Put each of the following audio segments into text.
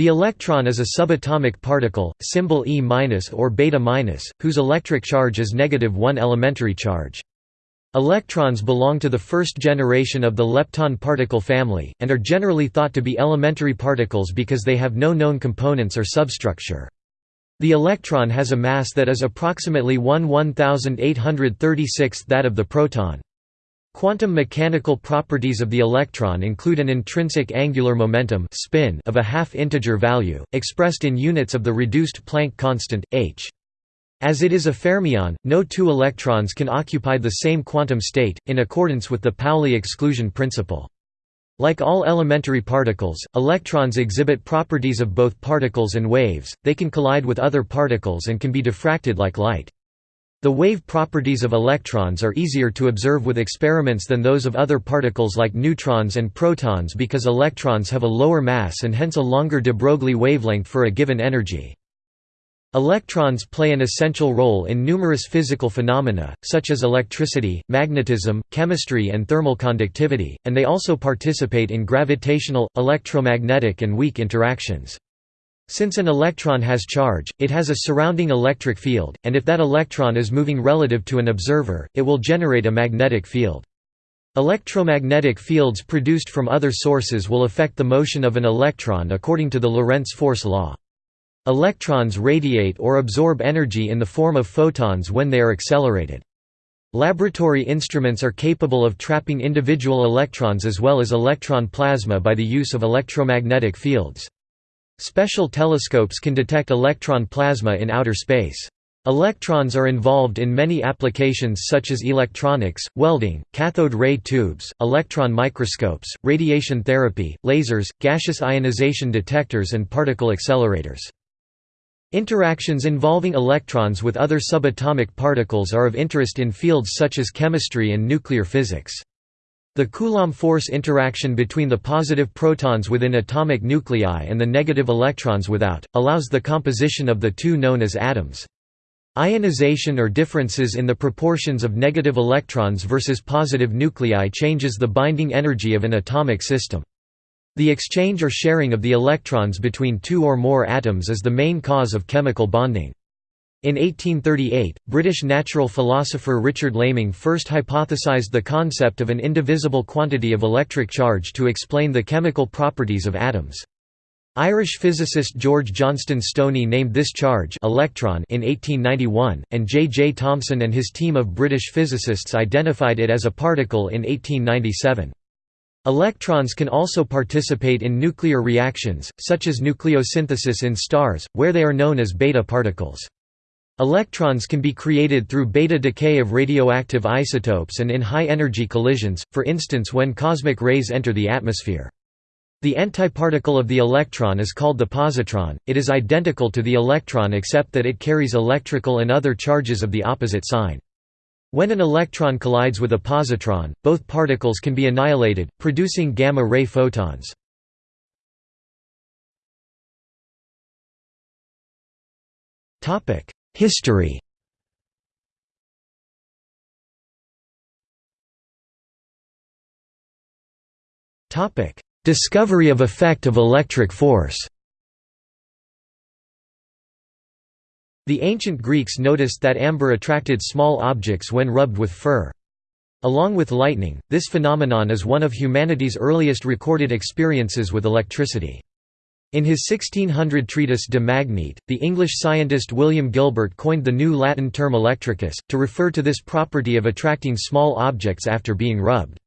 The electron is a subatomic particle, symbol E- or beta-, whose electric charge is negative 1 elementary charge. Electrons belong to the first generation of the lepton particle family, and are generally thought to be elementary particles because they have no known components or substructure. The electron has a mass that is approximately 1 1836th that of the proton. Quantum mechanical properties of the electron include an intrinsic angular momentum spin of a half-integer value, expressed in units of the reduced Planck constant, h. As it is a fermion, no two electrons can occupy the same quantum state, in accordance with the Pauli exclusion principle. Like all elementary particles, electrons exhibit properties of both particles and waves, they can collide with other particles and can be diffracted like light. The wave properties of electrons are easier to observe with experiments than those of other particles like neutrons and protons because electrons have a lower mass and hence a longer de Broglie wavelength for a given energy. Electrons play an essential role in numerous physical phenomena, such as electricity, magnetism, chemistry and thermal conductivity, and they also participate in gravitational, electromagnetic and weak interactions. Since an electron has charge, it has a surrounding electric field, and if that electron is moving relative to an observer, it will generate a magnetic field. Electromagnetic fields produced from other sources will affect the motion of an electron according to the Lorentz force law. Electrons radiate or absorb energy in the form of photons when they are accelerated. Laboratory instruments are capable of trapping individual electrons as well as electron plasma by the use of electromagnetic fields. Special telescopes can detect electron plasma in outer space. Electrons are involved in many applications such as electronics, welding, cathode ray tubes, electron microscopes, radiation therapy, lasers, gaseous ionization detectors and particle accelerators. Interactions involving electrons with other subatomic particles are of interest in fields such as chemistry and nuclear physics. The Coulomb force interaction between the positive protons within atomic nuclei and the negative electrons without, allows the composition of the two known as atoms. Ionization or differences in the proportions of negative electrons versus positive nuclei changes the binding energy of an atomic system. The exchange or sharing of the electrons between two or more atoms is the main cause of chemical bonding. In 1838, British natural philosopher Richard Laming first hypothesized the concept of an indivisible quantity of electric charge to explain the chemical properties of atoms. Irish physicist George Johnstone Stoney named this charge electron in 1891, and J. J. Thomson and his team of British physicists identified it as a particle in 1897. Electrons can also participate in nuclear reactions, such as nucleosynthesis in stars, where they are known as beta particles. Electrons can be created through beta decay of radioactive isotopes and in high-energy collisions, for instance when cosmic rays enter the atmosphere. The antiparticle of the electron is called the positron, it is identical to the electron except that it carries electrical and other charges of the opposite sign. When an electron collides with a positron, both particles can be annihilated, producing gamma-ray photons. History Discovery of effect of electric force The ancient Greeks noticed that amber attracted small objects when rubbed with fur. Along with lightning, this phenomenon is one of humanity's earliest recorded experiences with electricity. In his 1600 treatise De Magnete, the English scientist William Gilbert coined the new Latin term electricus, to refer to this property of attracting small objects after being rubbed.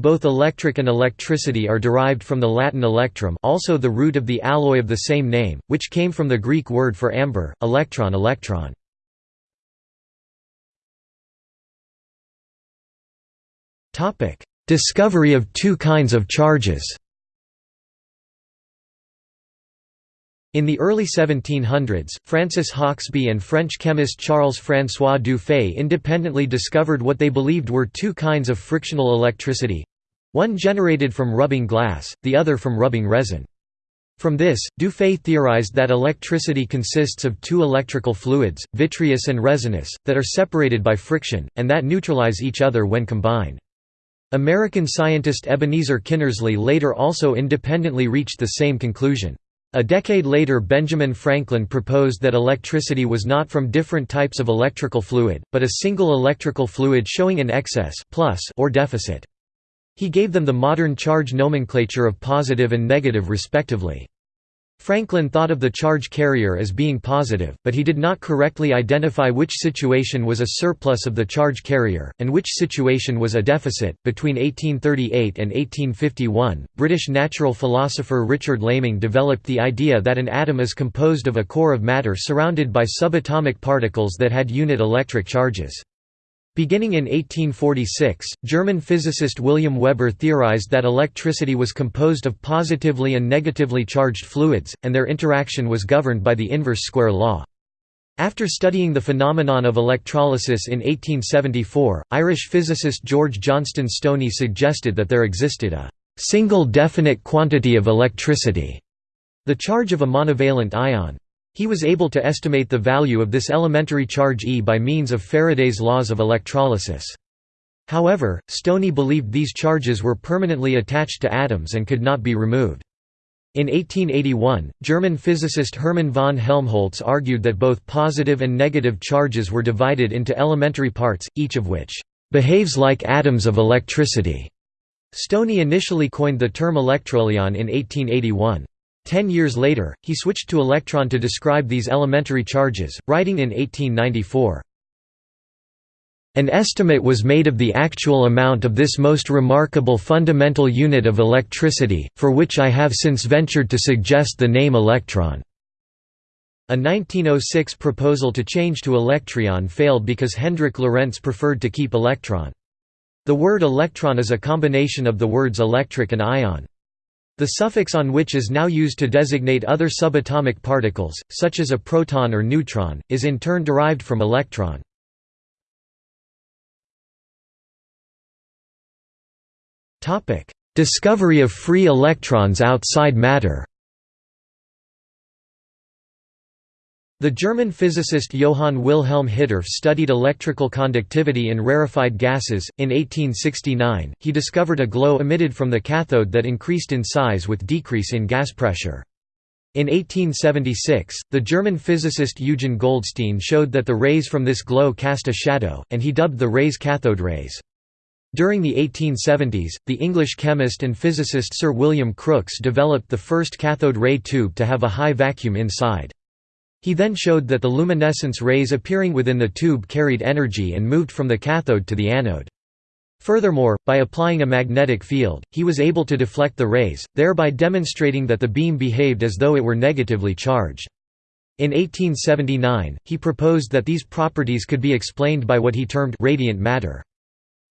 Both electric and electricity are derived from the Latin electrum also the root of the alloy of the same name, which came from the Greek word for amber, electron electron. Discovery of two kinds of charges In the early 1700s, Francis Hauksbee and French chemist Charles-François Dufay independently discovered what they believed were two kinds of frictional electricity—one generated from rubbing glass, the other from rubbing resin. From this, Dufay theorized that electricity consists of two electrical fluids, vitreous and resinous, that are separated by friction, and that neutralize each other when combined. American scientist Ebenezer Kinnersley later also independently reached the same conclusion. A decade later Benjamin Franklin proposed that electricity was not from different types of electrical fluid, but a single electrical fluid showing an excess plus or deficit. He gave them the modern charge nomenclature of positive and negative respectively. Franklin thought of the charge carrier as being positive, but he did not correctly identify which situation was a surplus of the charge carrier, and which situation was a deficit. Between 1838 and 1851, British natural philosopher Richard Laming developed the idea that an atom is composed of a core of matter surrounded by subatomic particles that had unit electric charges. Beginning in 1846, German physicist William Weber theorized that electricity was composed of positively and negatively charged fluids, and their interaction was governed by the inverse square law. After studying the phenomenon of electrolysis in 1874, Irish physicist George Johnstone Stoney suggested that there existed a single definite quantity of electricity, the charge of a monovalent ion. He was able to estimate the value of this elementary charge E by means of Faraday's laws of electrolysis. However, Stoney believed these charges were permanently attached to atoms and could not be removed. In 1881, German physicist Hermann von Helmholtz argued that both positive and negative charges were divided into elementary parts, each of which behaves like atoms of electricity. Stoney initially coined the term electrolion in 1881. Ten years later, he switched to electron to describe these elementary charges, writing in 1894, an estimate was made of the actual amount of this most remarkable fundamental unit of electricity, for which I have since ventured to suggest the name electron. A 1906 proposal to change to electron failed because Hendrik Lorentz preferred to keep electron. The word electron is a combination of the words electric and ion. The suffix on which is now used to designate other subatomic particles, such as a proton or neutron, is in turn derived from electron. Discovery of free electrons outside matter The German physicist Johann Wilhelm Hittorf studied electrical conductivity in rarefied gases. In 1869, he discovered a glow emitted from the cathode that increased in size with decrease in gas pressure. In 1876, the German physicist Eugen Goldstein showed that the rays from this glow cast a shadow, and he dubbed the rays cathode rays. During the 1870s, the English chemist and physicist Sir William Crookes developed the first cathode ray tube to have a high vacuum inside. He then showed that the luminescence rays appearing within the tube carried energy and moved from the cathode to the anode. Furthermore, by applying a magnetic field, he was able to deflect the rays, thereby demonstrating that the beam behaved as though it were negatively charged. In 1879, he proposed that these properties could be explained by what he termed radiant matter.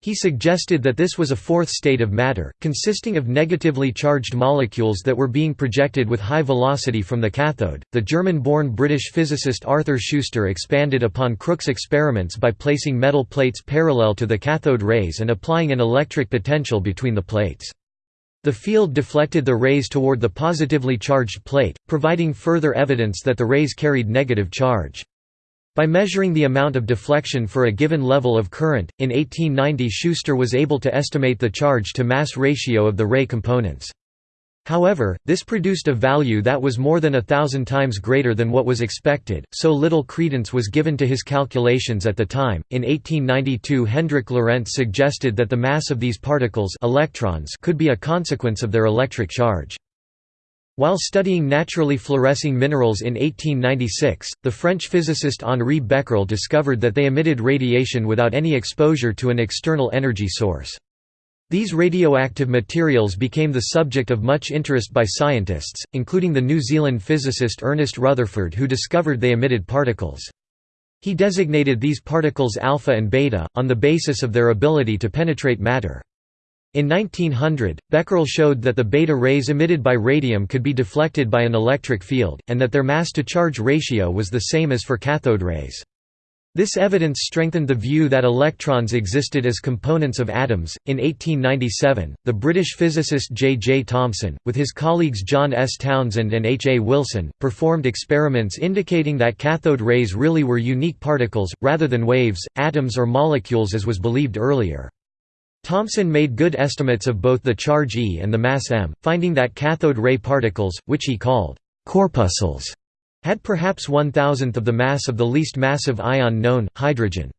He suggested that this was a fourth state of matter, consisting of negatively charged molecules that were being projected with high velocity from the cathode. The German born British physicist Arthur Schuster expanded upon Crookes' experiments by placing metal plates parallel to the cathode rays and applying an electric potential between the plates. The field deflected the rays toward the positively charged plate, providing further evidence that the rays carried negative charge. By measuring the amount of deflection for a given level of current, in 1890 Schuster was able to estimate the charge-to-mass ratio of the ray components. However, this produced a value that was more than a thousand times greater than what was expected, so little credence was given to his calculations at the time. In 1892, Hendrik Lorentz suggested that the mass of these particles electrons could be a consequence of their electric charge. While studying naturally fluorescing minerals in 1896, the French physicist Henri Becquerel discovered that they emitted radiation without any exposure to an external energy source. These radioactive materials became the subject of much interest by scientists, including the New Zealand physicist Ernest Rutherford who discovered they emitted particles. He designated these particles alpha and beta, on the basis of their ability to penetrate matter. In 1900, Becquerel showed that the beta rays emitted by radium could be deflected by an electric field, and that their mass-to-charge ratio was the same as for cathode rays. This evidence strengthened the view that electrons existed as components of atoms. In 1897, the British physicist J. J. Thomson, with his colleagues John S. Townsend and H. A. Wilson, performed experiments indicating that cathode rays really were unique particles, rather than waves, atoms or molecules as was believed earlier. Thomson made good estimates of both the charge E and the mass m, finding that cathode ray particles, which he called corpuscles had perhaps one-thousandth of the mass of the least massive ion known, hydrogen.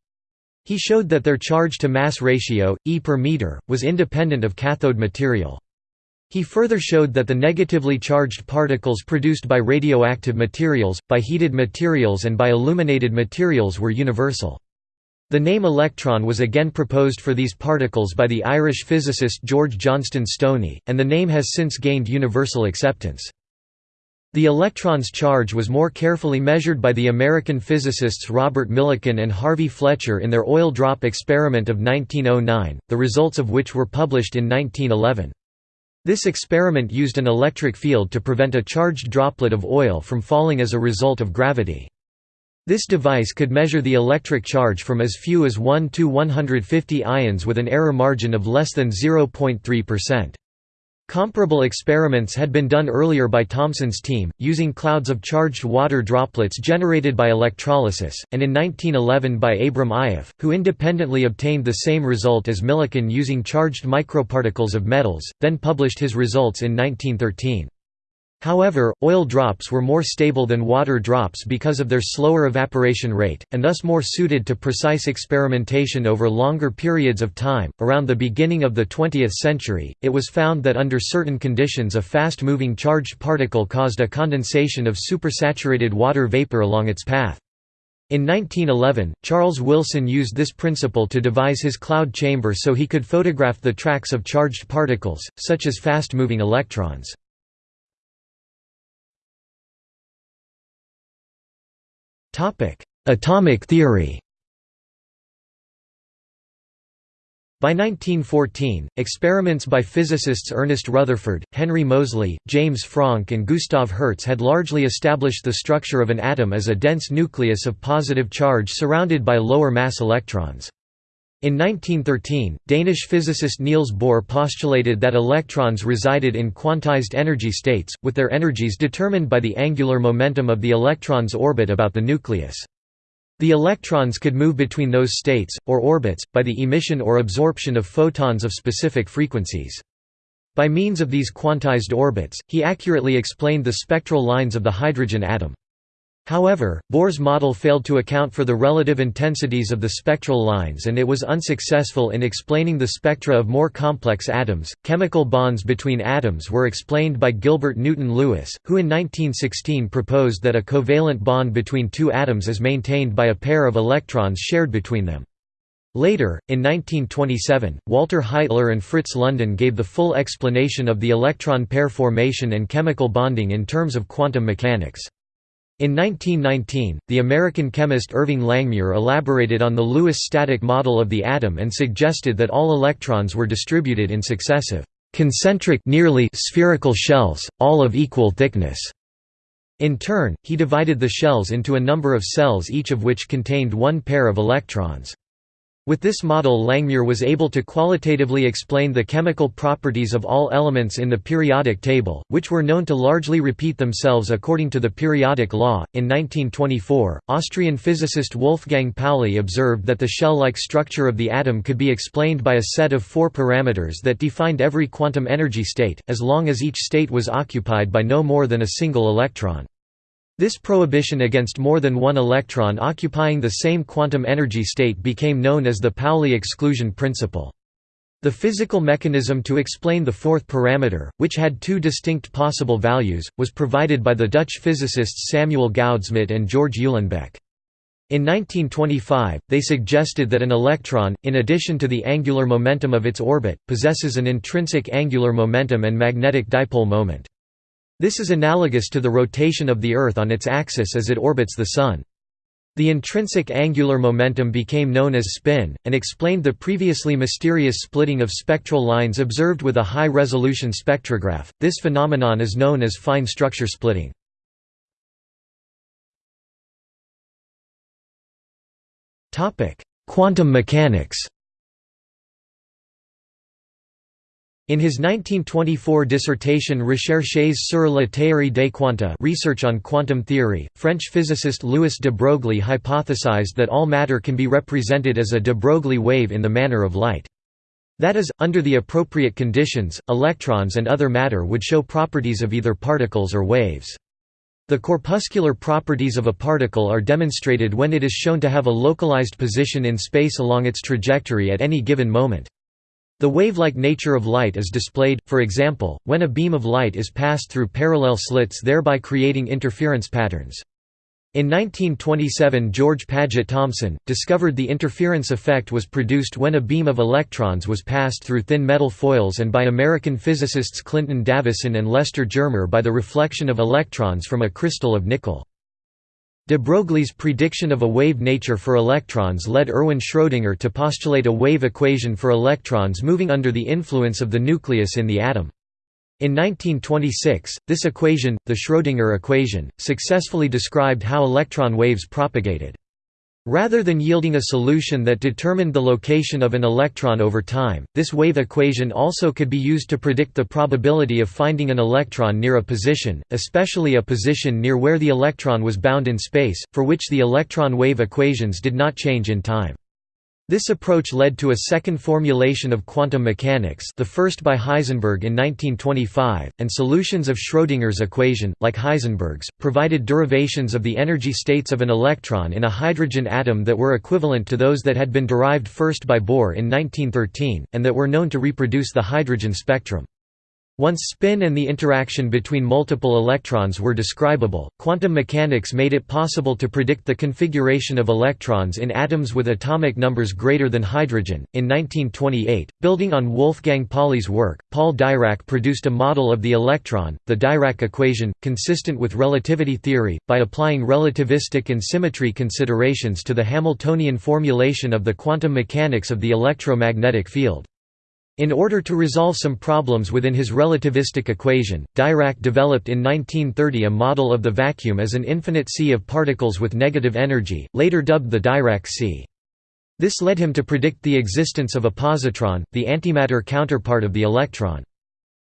He showed that their charge-to-mass ratio, e per meter, was independent of cathode material. He further showed that the negatively charged particles produced by radioactive materials, by heated materials and by illuminated materials were universal. The name electron was again proposed for these particles by the Irish physicist George Johnstone Stoney, and the name has since gained universal acceptance. The electron's charge was more carefully measured by the American physicists Robert Millikan and Harvey Fletcher in their oil drop experiment of 1909, the results of which were published in 1911. This experiment used an electric field to prevent a charged droplet of oil from falling as a result of gravity. This device could measure the electric charge from as few as 1 to 150 ions with an error margin of less than 0.3%. Comparable experiments had been done earlier by Thomson's team, using clouds of charged water droplets generated by electrolysis, and in 1911 by Abram Ioffe, who independently obtained the same result as Millikan using charged microparticles of metals, then published his results in 1913. However, oil drops were more stable than water drops because of their slower evaporation rate, and thus more suited to precise experimentation over longer periods of time. Around the beginning of the 20th century, it was found that under certain conditions a fast moving charged particle caused a condensation of supersaturated water vapor along its path. In 1911, Charles Wilson used this principle to devise his cloud chamber so he could photograph the tracks of charged particles, such as fast-moving electrons. Atomic theory By 1914, experiments by physicists Ernest Rutherford, Henry Moseley, James Franck and Gustav Hertz had largely established the structure of an atom as a dense nucleus of positive charge surrounded by lower mass electrons. In 1913, Danish physicist Niels Bohr postulated that electrons resided in quantized energy states, with their energies determined by the angular momentum of the electron's orbit about the nucleus. The electrons could move between those states, or orbits, by the emission or absorption of photons of specific frequencies. By means of these quantized orbits, he accurately explained the spectral lines of the hydrogen atom. However, Bohr's model failed to account for the relative intensities of the spectral lines and it was unsuccessful in explaining the spectra of more complex atoms. Chemical bonds between atoms were explained by Gilbert Newton Lewis, who in 1916 proposed that a covalent bond between two atoms is maintained by a pair of electrons shared between them. Later, in 1927, Walter Heitler and Fritz London gave the full explanation of the electron pair formation and chemical bonding in terms of quantum mechanics. In 1919, the American chemist Irving Langmuir elaborated on the Lewis static model of the atom and suggested that all electrons were distributed in successive, concentric nearly spherical shells, all of equal thickness. In turn, he divided the shells into a number of cells each of which contained one pair of electrons. With this model Langmuir was able to qualitatively explain the chemical properties of all elements in the periodic table, which were known to largely repeat themselves according to the periodic law. In 1924, Austrian physicist Wolfgang Pauli observed that the shell-like structure of the atom could be explained by a set of four parameters that defined every quantum energy state, as long as each state was occupied by no more than a single electron. This prohibition against more than one electron occupying the same quantum energy state became known as the Pauli exclusion principle. The physical mechanism to explain the fourth parameter, which had two distinct possible values, was provided by the Dutch physicists Samuel Goudsmit and George Uhlenbeck. In 1925, they suggested that an electron, in addition to the angular momentum of its orbit, possesses an intrinsic angular momentum and magnetic dipole moment. This is analogous to the rotation of the Earth on its axis as it orbits the Sun. The intrinsic angular momentum became known as spin, and explained the previously mysterious splitting of spectral lines observed with a high-resolution spectrograph. This phenomenon is known as fine structure splitting. Quantum mechanics In his 1924 dissertation Recherches sur la théorie des quanta research on quantum theory, French physicist Louis de Broglie hypothesized that all matter can be represented as a de Broglie wave in the manner of light. That is, under the appropriate conditions, electrons and other matter would show properties of either particles or waves. The corpuscular properties of a particle are demonstrated when it is shown to have a localized position in space along its trajectory at any given moment. The wave-like nature of light is displayed, for example, when a beam of light is passed through parallel slits thereby creating interference patterns. In 1927 George Paget Thomson, discovered the interference effect was produced when a beam of electrons was passed through thin metal foils and by American physicists Clinton Davisson and Lester Germer by the reflection of electrons from a crystal of nickel. De Broglie's prediction of a wave nature for electrons led Erwin Schrödinger to postulate a wave equation for electrons moving under the influence of the nucleus in the atom. In 1926, this equation, the Schrödinger equation, successfully described how electron waves propagated. Rather than yielding a solution that determined the location of an electron over time, this wave equation also could be used to predict the probability of finding an electron near a position, especially a position near where the electron was bound in space, for which the electron wave equations did not change in time. This approach led to a second formulation of quantum mechanics the first by Heisenberg in 1925, and solutions of Schrödinger's equation, like Heisenberg's, provided derivations of the energy states of an electron in a hydrogen atom that were equivalent to those that had been derived first by Bohr in 1913, and that were known to reproduce the hydrogen spectrum. Once spin and the interaction between multiple electrons were describable, quantum mechanics made it possible to predict the configuration of electrons in atoms with atomic numbers greater than hydrogen. In 1928, building on Wolfgang Pauli's work, Paul Dirac produced a model of the electron, the Dirac equation, consistent with relativity theory, by applying relativistic and symmetry considerations to the Hamiltonian formulation of the quantum mechanics of the electromagnetic field. In order to resolve some problems within his relativistic equation, Dirac developed in 1930 a model of the vacuum as an infinite sea of particles with negative energy, later dubbed the Dirac sea. This led him to predict the existence of a positron, the antimatter counterpart of the electron.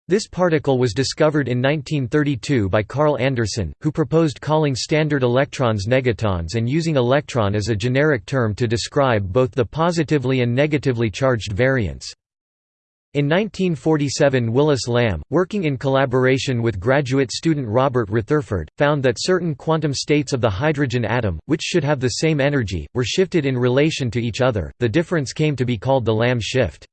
This particle was discovered in 1932 by Carl Anderson, who proposed calling standard electrons negatons and using electron as a generic term to describe both the positively and negatively charged variants. In 1947 Willis Lamb, working in collaboration with graduate student Robert Retherford, found that certain quantum states of the hydrogen atom, which should have the same energy, were shifted in relation to each other, the difference came to be called the Lamb shift.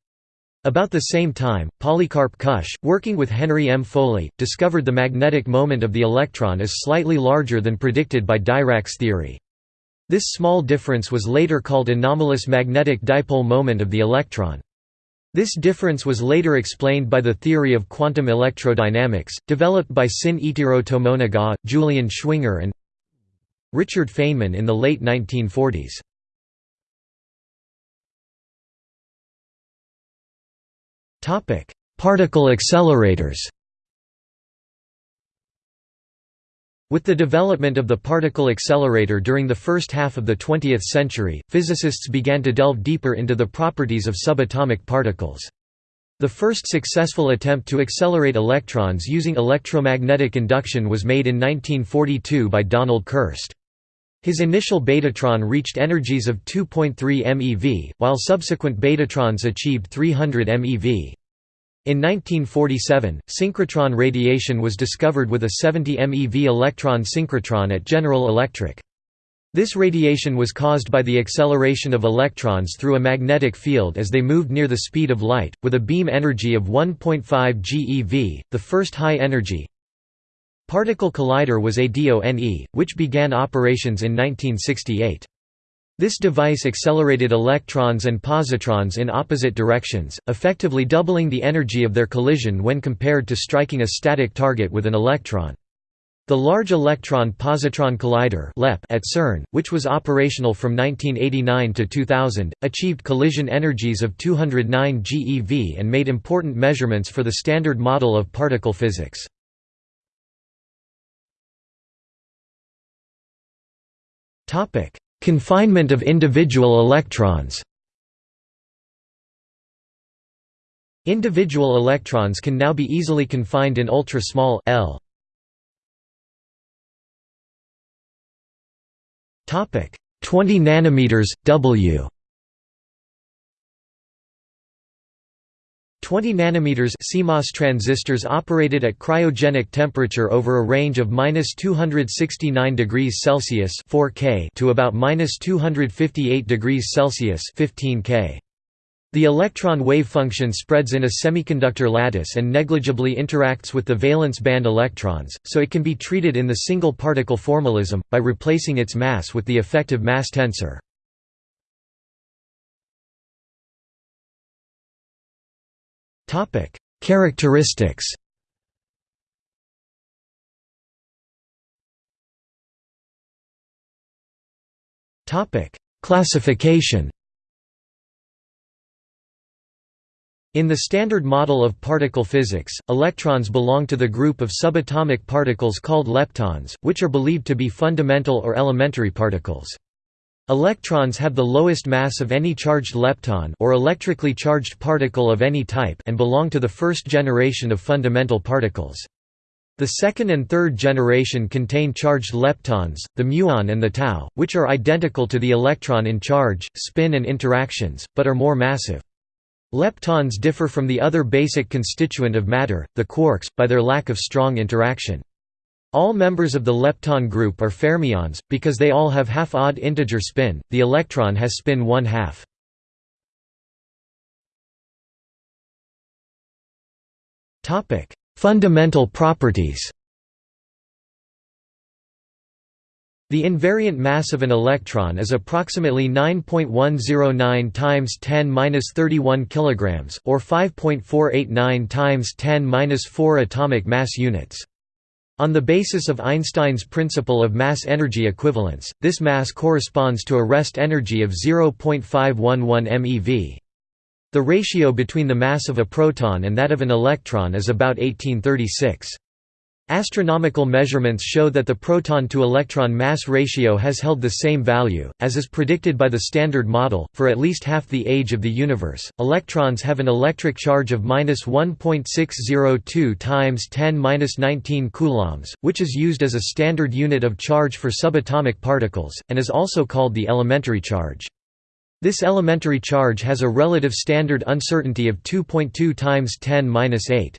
About the same time, Polycarp Kusch, working with Henry M. Foley, discovered the magnetic moment of the electron is slightly larger than predicted by Dirac's theory. This small difference was later called anomalous magnetic dipole moment of the electron. This difference was later explained by the theory of quantum electrodynamics, developed by Sin-Ichiro Tomonaga, Julian Schwinger and Richard Feynman in the late 1940s. Particle accelerators With the development of the particle accelerator during the first half of the 20th century, physicists began to delve deeper into the properties of subatomic particles. The first successful attempt to accelerate electrons using electromagnetic induction was made in 1942 by Donald Kerst. His initial betatron reached energies of 2.3 MeV, while subsequent betatrons achieved 300 MeV. In 1947, synchrotron radiation was discovered with a 70 MeV electron synchrotron at General Electric. This radiation was caused by the acceleration of electrons through a magnetic field as they moved near the speed of light, with a beam energy of 1.5 GeV, the first high-energy particle collider was ADONE, which began operations in 1968. This device accelerated electrons and positrons in opposite directions, effectively doubling the energy of their collision when compared to striking a static target with an electron. The Large Electron Positron Collider at CERN, which was operational from 1989 to 2000, achieved collision energies of 209 GeV and made important measurements for the Standard Model of particle physics. Confinement of individual electrons Individual electrons can now be easily confined in ultra-small L. Topic 20 nanometers W 20 nanometers CMOS transistors operated at cryogenic temperature over a range of -269 degrees Celsius 4K to about -258 degrees Celsius (15 K). The electron wave function spreads in a semiconductor lattice and negligibly interacts with the valence band electrons, so it can be treated in the single particle formalism, by replacing its mass with the effective mass tensor. Characteristics. Topic: Classification. In the Standard Model of particle physics, electrons belong to the group of subatomic particles called leptons, which are believed to be fundamental or elementary particles. Electrons have the lowest mass of any charged lepton or electrically charged particle of any type and belong to the first generation of fundamental particles. The second and third generation contain charged leptons, the muon and the tau, which are identical to the electron in charge, spin and interactions, but are more massive. Leptons differ from the other basic constituent of matter, the quarks, by their lack of strong interaction. All members of the lepton group are fermions, because they all have half-odd integer spin, the electron has spin one-half. Fundamental properties The invariant mass of an electron is approximately 9.109 times 10^-31 kilograms or 5.489 times 10^-4 atomic mass units. On the basis of Einstein's principle of mass-energy equivalence, this mass corresponds to a rest energy of 0.511 MeV. The ratio between the mass of a proton and that of an electron is about 1836. Astronomical measurements show that the proton-to-electron mass ratio has held the same value, as is predicted by the Standard Model, for at least half the age of the universe. Electrons have an electric charge of minus 1.602 times 10^-19 coulombs, which is used as a standard unit of charge for subatomic particles, and is also called the elementary charge. This elementary charge has a relative standard uncertainty of 2.2 times 10^-8.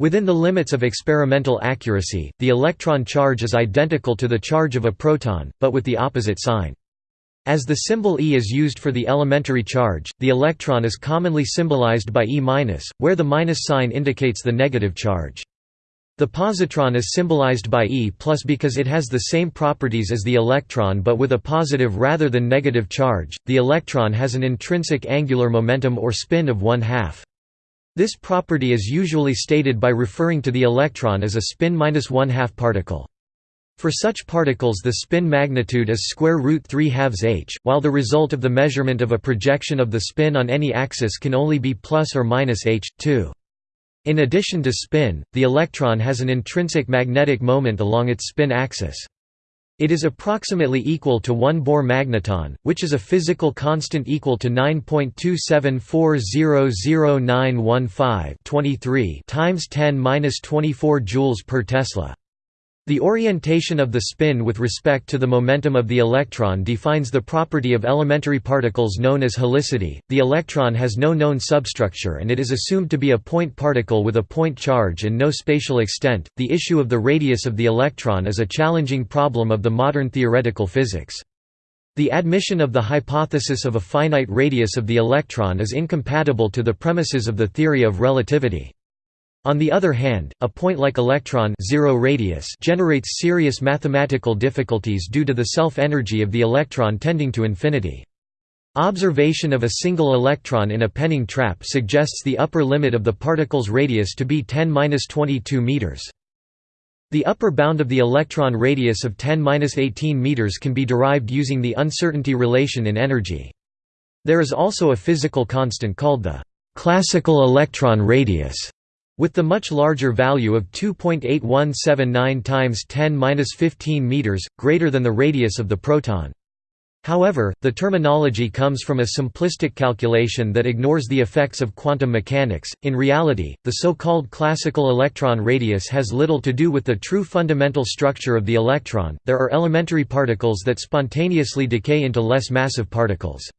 Within the limits of experimental accuracy, the electron charge is identical to the charge of a proton, but with the opposite sign. As the symbol E is used for the elementary charge, the electron is commonly symbolized by E-, where the minus sign indicates the negative charge. The positron is symbolized by E plus because it has the same properties as the electron but with a positive rather than negative charge. The electron has an intrinsic angular momentum or spin of one half. This property is usually stated by referring to the electron as a spin minus one-half particle. For such particles the spin magnitude is square root 3 halves h, while the result of the measurement of a projection of the spin on any axis can only be plus or minus h, 2. In addition to spin, the electron has an intrinsic magnetic moment along its spin axis. It is approximately equal to 1 Bohr magneton, which is a physical constant equal to 9.274000915 times 10^-24 joules per Tesla. The orientation of the spin with respect to the momentum of the electron defines the property of elementary particles known as helicity. The electron has no known substructure and it is assumed to be a point particle with a point charge and no spatial extent. The issue of the radius of the electron is a challenging problem of the modern theoretical physics. The admission of the hypothesis of a finite radius of the electron is incompatible to the premises of the theory of relativity. On the other hand, a point like electron zero radius generates serious mathematical difficulties due to the self-energy of the electron tending to infinity. Observation of a single electron in a Penning trap suggests the upper limit of the particle's radius to be 10-22 meters. The upper bound of the electron radius of 10-18 meters can be derived using the uncertainty relation in energy. There is also a physical constant called the classical electron radius with the much larger value of 2.8179 times 10^-15 meters, greater than the radius of the proton. However, the terminology comes from a simplistic calculation that ignores the effects of quantum mechanics. In reality, the so-called classical electron radius has little to do with the true fundamental structure of the electron. There are elementary particles that spontaneously decay into less massive particles.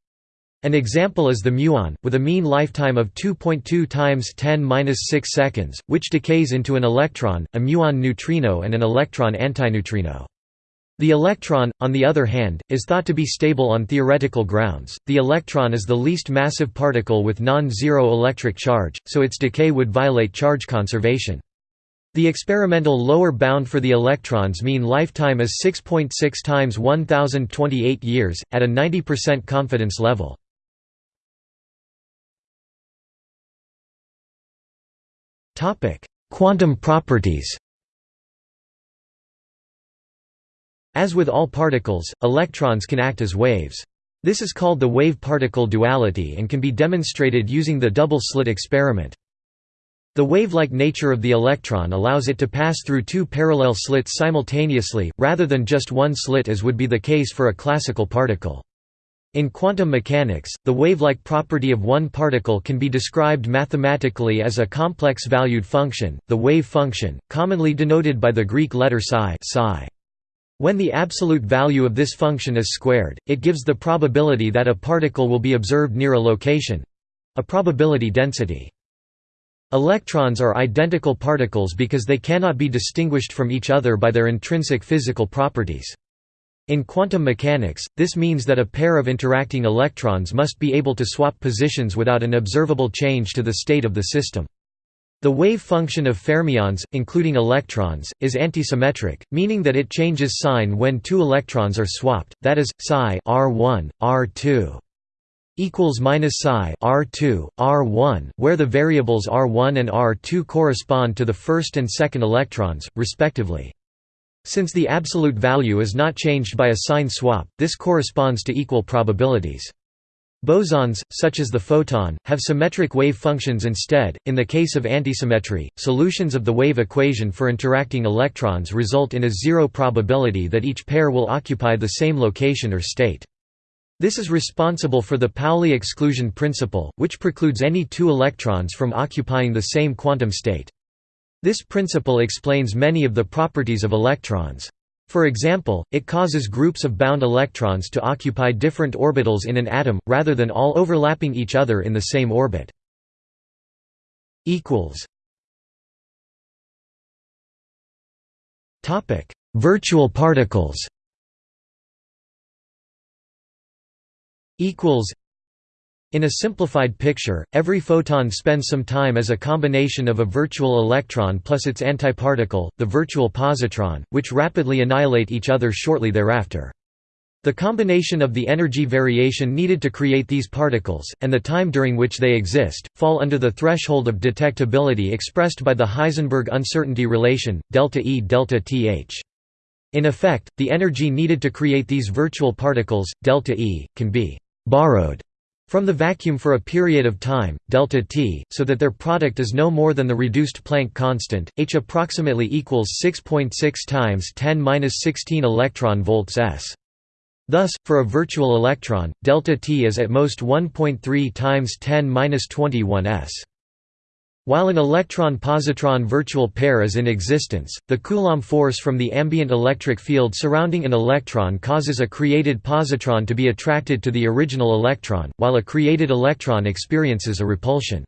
An example is the muon, with a mean lifetime of 2.2 times 10 6 seconds, which decays into an electron, a muon neutrino and an electron antineutrino. The electron, on the other hand, is thought to be stable on theoretical grounds. The electron is the least massive particle with non-zero electric charge, so its decay would violate charge conservation. The experimental lower bound for the electron's mean lifetime is 6.6 .6 times 1028 years, at a 90% confidence level. Quantum properties As with all particles, electrons can act as waves. This is called the wave-particle duality and can be demonstrated using the double-slit experiment. The wave-like nature of the electron allows it to pass through two parallel slits simultaneously, rather than just one slit as would be the case for a classical particle. In quantum mechanics, the wave-like property of one particle can be described mathematically as a complex-valued function, the wave function, commonly denoted by the Greek letter psi. When the absolute value of this function is squared, it gives the probability that a particle will be observed near a location—a probability density. Electrons are identical particles because they cannot be distinguished from each other by their intrinsic physical properties. In quantum mechanics, this means that a pair of interacting electrons must be able to swap positions without an observable change to the state of the system. The wave function of fermions, including electrons, is antisymmetric, meaning that it changes sign when two electrons are swapped, that is, psi r1, r2 equals minus psi r2, r1, where the variables r1 and r2 correspond to the first and second electrons, respectively. Since the absolute value is not changed by a sign swap, this corresponds to equal probabilities. Bosons, such as the photon, have symmetric wave functions instead. In the case of antisymmetry, solutions of the wave equation for interacting electrons result in a zero probability that each pair will occupy the same location or state. This is responsible for the Pauli exclusion principle, which precludes any two electrons from occupying the same quantum state. This principle explains many of the properties of electrons. For example, it causes groups of bound electrons to occupy different orbitals in an atom, rather than all overlapping each other in the same orbit. Virtual particles in a simplified picture, every photon spends some time as a combination of a virtual electron plus its antiparticle, the virtual positron, which rapidly annihilate each other shortly thereafter. The combination of the energy variation needed to create these particles, and the time during which they exist, fall under the threshold of detectability expressed by the Heisenberg uncertainty relation, delta E delta Th. In effect, the energy needed to create these virtual particles, delta E, can be «borrowed» from the vacuum for a period of time, delta t, so that their product is no more than the reduced Planck constant, h approximately equals 6.6 .6 times 10^-16 electron volts s. Thus, for a virtual electron, delta t is at most 1.3 times 10^-21 s. While an electron-positron virtual pair is in existence, the Coulomb force from the ambient electric field surrounding an electron causes a created positron to be attracted to the original electron, while a created electron experiences a repulsion.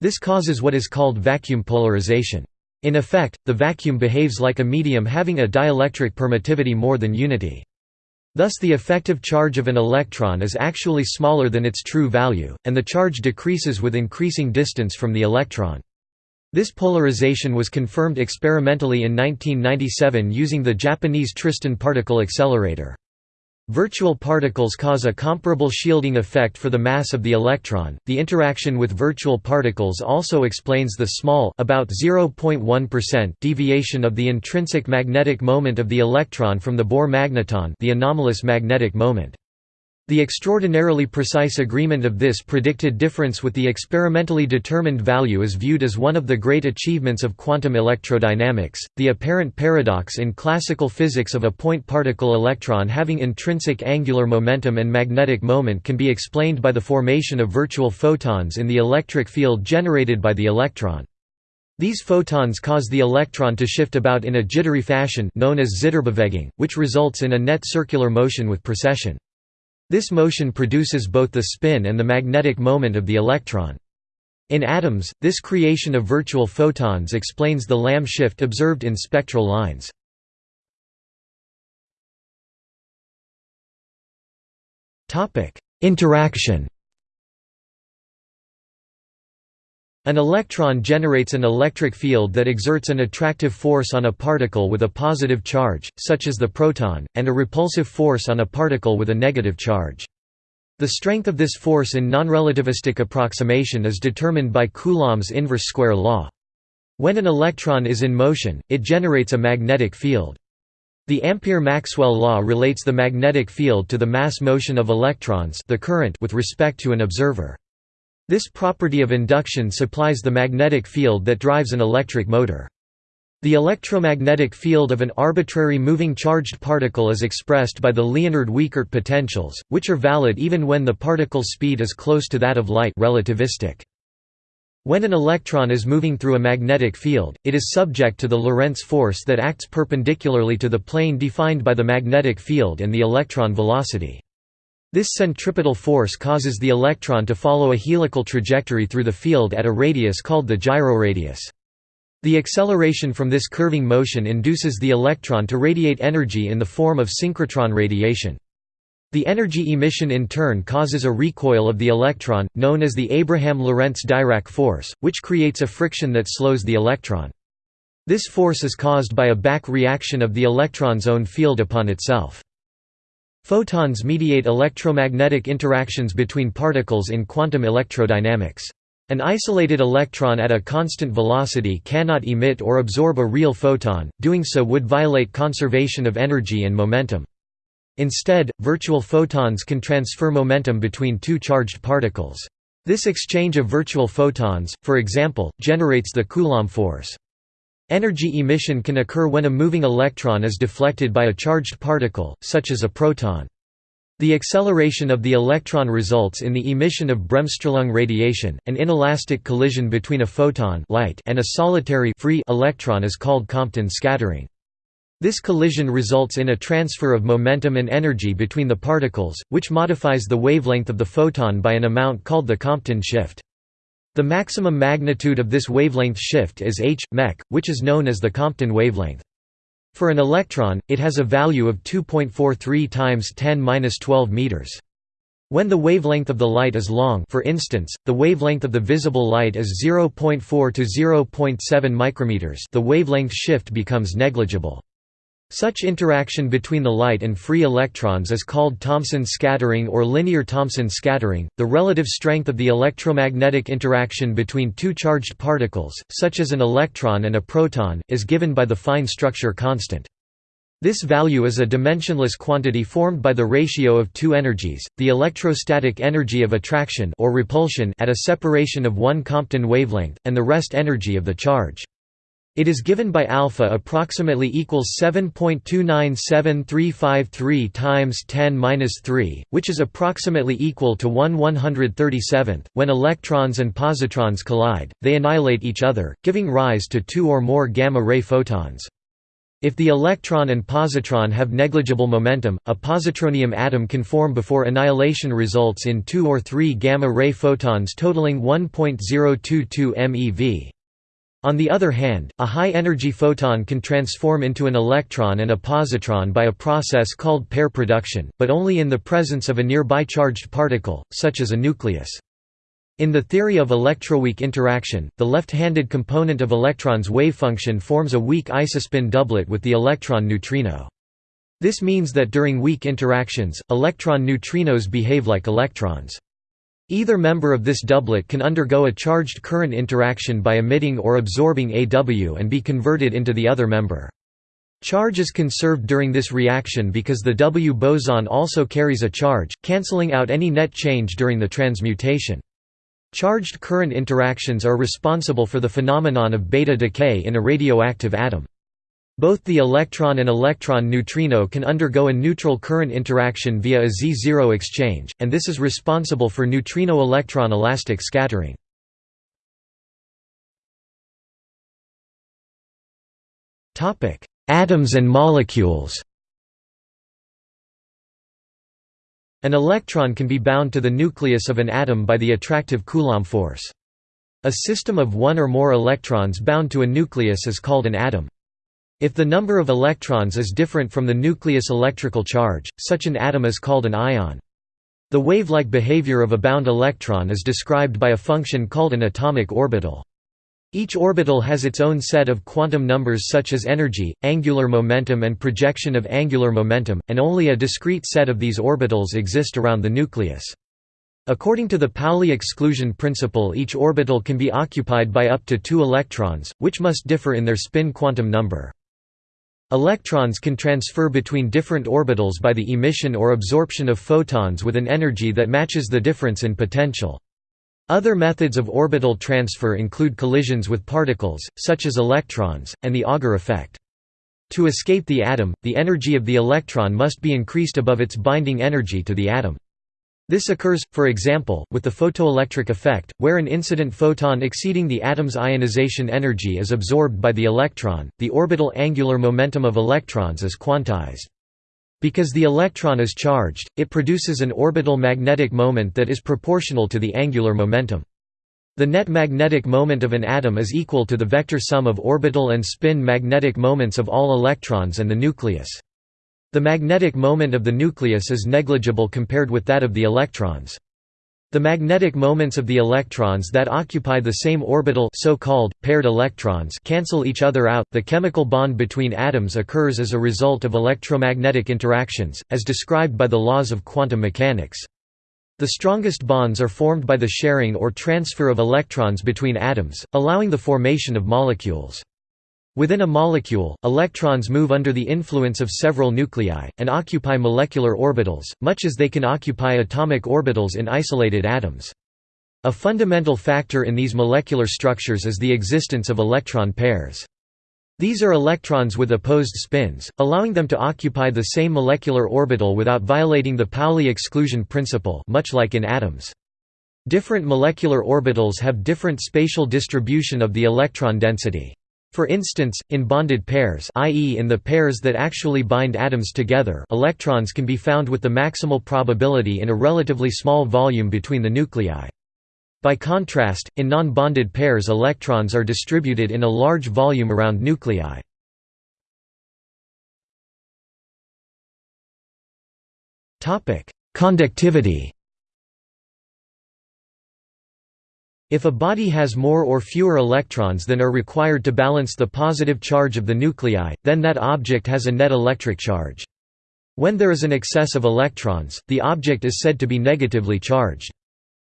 This causes what is called vacuum polarization. In effect, the vacuum behaves like a medium having a dielectric permittivity more than unity. Thus the effective charge of an electron is actually smaller than its true value, and the charge decreases with increasing distance from the electron. This polarization was confirmed experimentally in 1997 using the Japanese Tristan particle accelerator. Virtual particles cause a comparable shielding effect for the mass of the electron. The interaction with virtual particles also explains the small about 0.1% deviation of the intrinsic magnetic moment of the electron from the Bohr magneton, the anomalous magnetic moment. The extraordinarily precise agreement of this predicted difference with the experimentally determined value is viewed as one of the great achievements of quantum electrodynamics. The apparent paradox in classical physics of a point particle electron having intrinsic angular momentum and magnetic moment can be explained by the formation of virtual photons in the electric field generated by the electron. These photons cause the electron to shift about in a jittery fashion known as Zitterbewegung, which results in a net circular motion with precession. This motion produces both the spin and the magnetic moment of the electron. In atoms, this creation of virtual photons explains the Lamb shift observed in spectral lines. Interaction An electron generates an electric field that exerts an attractive force on a particle with a positive charge, such as the proton, and a repulsive force on a particle with a negative charge. The strength of this force in nonrelativistic approximation is determined by Coulomb's inverse square law. When an electron is in motion, it generates a magnetic field. The Ampere-Maxwell law relates the magnetic field to the mass motion of electrons the current with respect to an observer. This property of induction supplies the magnetic field that drives an electric motor. The electromagnetic field of an arbitrary moving charged particle is expressed by the Liénard-Wiechert potentials, which are valid even when the particle's speed is close to that of light relativistic. When an electron is moving through a magnetic field, it is subject to the Lorentz force that acts perpendicularly to the plane defined by the magnetic field and the electron velocity. This centripetal force causes the electron to follow a helical trajectory through the field at a radius called the gyroradius. The acceleration from this curving motion induces the electron to radiate energy in the form of synchrotron radiation. The energy emission in turn causes a recoil of the electron, known as the Abraham-Lorentz-Dirac force, which creates a friction that slows the electron. This force is caused by a back reaction of the electron's own field upon itself. Photons mediate electromagnetic interactions between particles in quantum electrodynamics. An isolated electron at a constant velocity cannot emit or absorb a real photon, doing so would violate conservation of energy and momentum. Instead, virtual photons can transfer momentum between two charged particles. This exchange of virtual photons, for example, generates the Coulomb force. Energy emission can occur when a moving electron is deflected by a charged particle, such as a proton. The acceleration of the electron results in the emission of Bremsstrahlung radiation. An inelastic collision between a photon light and a solitary free electron is called Compton scattering. This collision results in a transfer of momentum and energy between the particles, which modifies the wavelength of the photon by an amount called the Compton shift. The maximum magnitude of this wavelength shift is h, mech, which is known as the Compton wavelength. For an electron, it has a value of 2.43 times 10^-12 meters. When the wavelength of the light is long for instance, the wavelength of the visible light is 0.4 to 0.7 micrometers the wavelength shift becomes negligible. Such interaction between the light and free electrons is called Thomson scattering or linear Thomson scattering. The relative strength of the electromagnetic interaction between two charged particles, such as an electron and a proton, is given by the fine structure constant. This value is a dimensionless quantity formed by the ratio of two energies, the electrostatic energy of attraction or repulsion at a separation of one Compton wavelength, and the rest energy of the charge. It is given by alpha approximately equals 7.297353 times 10^-3, which is approximately equal to 1 137th. When electrons and positrons collide, they annihilate each other, giving rise to two or more gamma-ray photons. If the electron and positron have negligible momentum, a positronium atom can form before annihilation results in two or three gamma-ray photons totaling 1.022 MeV. On the other hand, a high-energy photon can transform into an electron and a positron by a process called pair production, but only in the presence of a nearby charged particle, such as a nucleus. In the theory of electroweak interaction, the left-handed component of electron's wavefunction forms a weak isospin doublet with the electron neutrino. This means that during weak interactions, electron neutrinos behave like electrons. Either member of this doublet can undergo a charged current interaction by emitting or absorbing AW and be converted into the other member. Charge is conserved during this reaction because the W boson also carries a charge, cancelling out any net change during the transmutation. Charged current interactions are responsible for the phenomenon of beta decay in a radioactive atom. Both the electron and electron neutrino can undergo a neutral current interaction via a Z0 exchange, and this is responsible for neutrino-electron elastic scattering. Atoms and molecules. An electron can be bound to the nucleus of an atom by the attractive Coulomb force. A system of one or more electrons bound to a nucleus is called an atom. If the number of electrons is different from the nucleus electrical charge, such an atom is called an ion. The wave-like behavior of a bound electron is described by a function called an atomic orbital. Each orbital has its own set of quantum numbers such as energy, angular momentum and projection of angular momentum, and only a discrete set of these orbitals exist around the nucleus. According to the Pauli exclusion principle each orbital can be occupied by up to two electrons, which must differ in their spin quantum number. Electrons can transfer between different orbitals by the emission or absorption of photons with an energy that matches the difference in potential. Other methods of orbital transfer include collisions with particles, such as electrons, and the Auger effect. To escape the atom, the energy of the electron must be increased above its binding energy to the atom. This occurs, for example, with the photoelectric effect, where an incident photon exceeding the atom's ionization energy is absorbed by the electron. The orbital angular momentum of electrons is quantized. Because the electron is charged, it produces an orbital magnetic moment that is proportional to the angular momentum. The net magnetic moment of an atom is equal to the vector sum of orbital and spin magnetic moments of all electrons and the nucleus. The magnetic moment of the nucleus is negligible compared with that of the electrons. The magnetic moments of the electrons that occupy the same orbital so-called, paired electrons cancel each other out. The chemical bond between atoms occurs as a result of electromagnetic interactions, as described by the laws of quantum mechanics. The strongest bonds are formed by the sharing or transfer of electrons between atoms, allowing the formation of molecules. Within a molecule, electrons move under the influence of several nuclei, and occupy molecular orbitals, much as they can occupy atomic orbitals in isolated atoms. A fundamental factor in these molecular structures is the existence of electron pairs. These are electrons with opposed spins, allowing them to occupy the same molecular orbital without violating the Pauli exclusion principle much like in atoms. Different molecular orbitals have different spatial distribution of the electron density. For instance, in bonded pairs i.e. in the pairs that actually bind atoms together electrons can be found with the maximal probability in a relatively small volume between the nuclei. By contrast, in non-bonded pairs electrons are distributed in a large volume around nuclei. Conductivity If a body has more or fewer electrons than are required to balance the positive charge of the nuclei, then that object has a net electric charge. When there is an excess of electrons, the object is said to be negatively charged.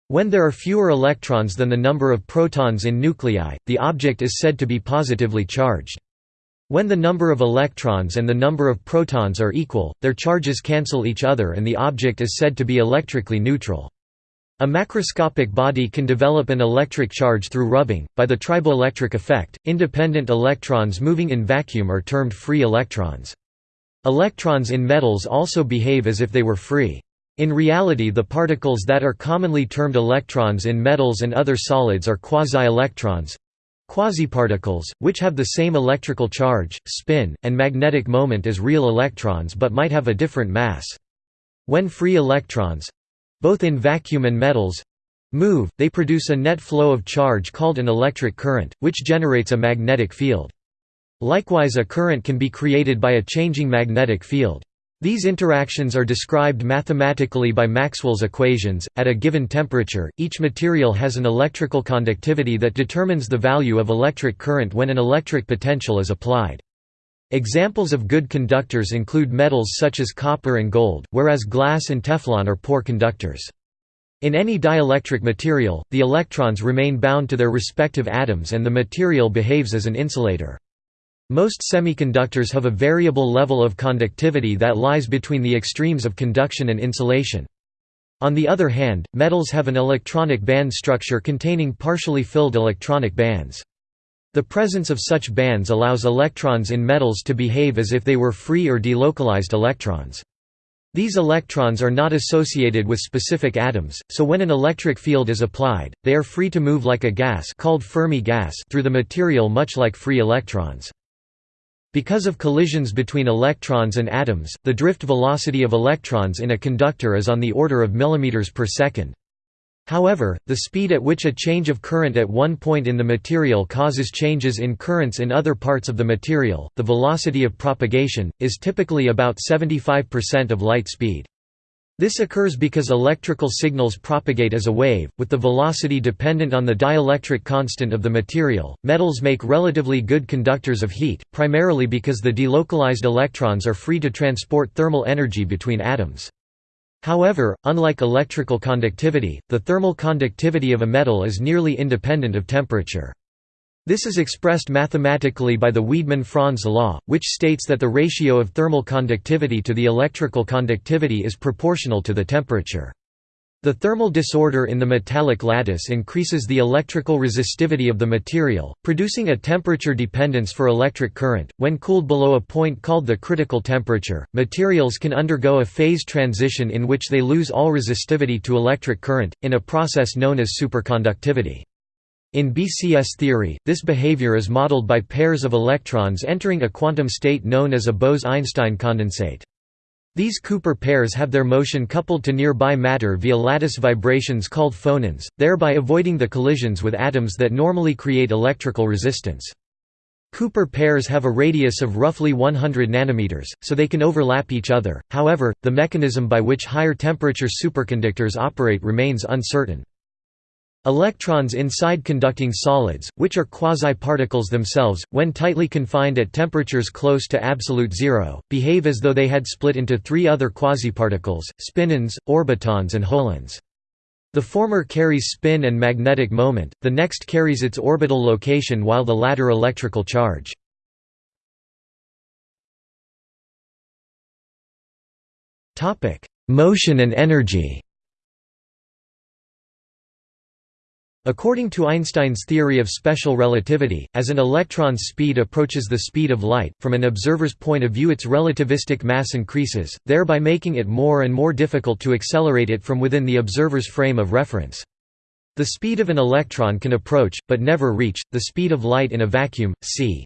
When there are fewer electrons than the number of protons in nuclei, the object is said to be positively charged. When the number of electrons and the number of protons are equal, their charges cancel each other and the object is said to be electrically neutral. A macroscopic body can develop an electric charge through rubbing. By the triboelectric effect, independent electrons moving in vacuum are termed free electrons. Electrons in metals also behave as if they were free. In reality the particles that are commonly termed electrons in metals and other solids are quasi-electrons quasiparticles, which have the same electrical charge, spin, and magnetic moment as real electrons but might have a different mass. When free electrons, both in vacuum and metals move, they produce a net flow of charge called an electric current, which generates a magnetic field. Likewise a current can be created by a changing magnetic field. These interactions are described mathematically by Maxwell's equations. At a given temperature, each material has an electrical conductivity that determines the value of electric current when an electric potential is applied. Examples of good conductors include metals such as copper and gold, whereas glass and Teflon are poor conductors. In any dielectric material, the electrons remain bound to their respective atoms and the material behaves as an insulator. Most semiconductors have a variable level of conductivity that lies between the extremes of conduction and insulation. On the other hand, metals have an electronic band structure containing partially filled electronic bands. The presence of such bands allows electrons in metals to behave as if they were free or delocalized electrons. These electrons are not associated with specific atoms, so when an electric field is applied, they are free to move like a gas called Fermi gas through the material much like free electrons. Because of collisions between electrons and atoms, the drift velocity of electrons in a conductor is on the order of millimeters per second. However, the speed at which a change of current at one point in the material causes changes in currents in other parts of the material, the velocity of propagation, is typically about 75% of light speed. This occurs because electrical signals propagate as a wave, with the velocity dependent on the dielectric constant of the material. Metals make relatively good conductors of heat, primarily because the delocalized electrons are free to transport thermal energy between atoms. However, unlike electrical conductivity, the thermal conductivity of a metal is nearly independent of temperature. This is expressed mathematically by the Wiedemann-Franz law, which states that the ratio of thermal conductivity to the electrical conductivity is proportional to the temperature. The thermal disorder in the metallic lattice increases the electrical resistivity of the material, producing a temperature dependence for electric current. When cooled below a point called the critical temperature, materials can undergo a phase transition in which they lose all resistivity to electric current, in a process known as superconductivity. In BCS theory, this behavior is modeled by pairs of electrons entering a quantum state known as a Bose–Einstein condensate. These Cooper pairs have their motion coupled to nearby matter via lattice vibrations called phonons, thereby avoiding the collisions with atoms that normally create electrical resistance. Cooper pairs have a radius of roughly 100 nanometers, so they can overlap each other, however, the mechanism by which higher temperature superconductors operate remains uncertain. Electrons inside conducting solids, which are quasi-particles themselves, when tightly confined at temperatures close to absolute zero, behave as though they had split into three other quasiparticles, spinons, orbitons and holons. The former carries spin and magnetic moment, the next carries its orbital location while the latter electrical charge. Motion and energy According to Einstein's theory of special relativity, as an electron's speed approaches the speed of light, from an observer's point of view its relativistic mass increases, thereby making it more and more difficult to accelerate it from within the observer's frame of reference. The speed of an electron can approach, but never reach, the speed of light in a vacuum, c.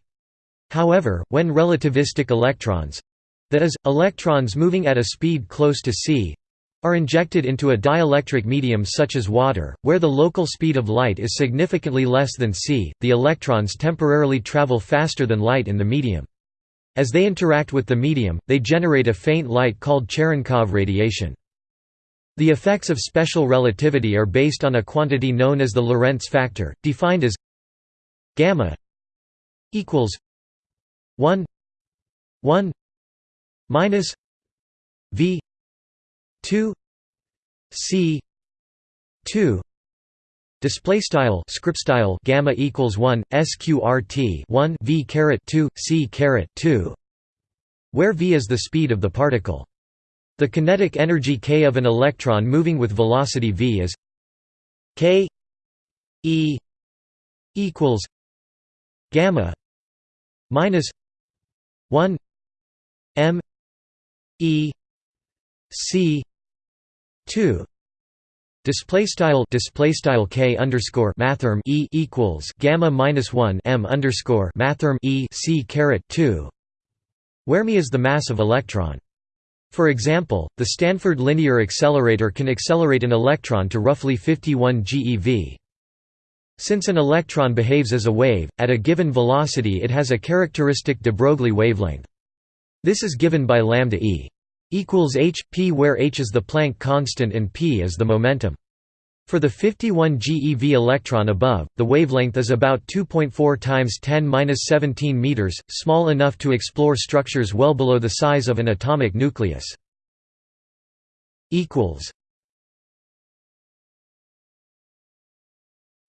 However, when relativistic electrons—that is, electrons moving at a speed close to c are injected into a dielectric medium such as water, where the local speed of light is significantly less than c, the electrons temporarily travel faster than light in the medium. As they interact with the medium, they generate a faint light called Cherenkov radiation. The effects of special relativity are based on a quantity known as the Lorentz factor, defined as gamma equals 1 1 minus v 2 c 2 display style script style gamma equals 1 sqrt 1 v caret 2 c caret 2 where v is the speed of the particle. The kinetic energy k of an electron moving with velocity v is k e equals gamma minus 1 m e c 2 display style display style k underscore mathrm e equals gamma minus 1 m underscore mathrm e c caret 2 where me is the mass of electron? For example the stanford linear accelerator can accelerate an electron to roughly 51 GeV since an electron behaves as a wave at a given velocity it has a characteristic de Broglie wavelength. This is given by lambda e equals h p where h is the Planck constant and p is the momentum. For the 51 GeV electron above, the wavelength is about 2.4 times 10^-17 meters, small enough to explore structures well below the size of an atomic nucleus. equals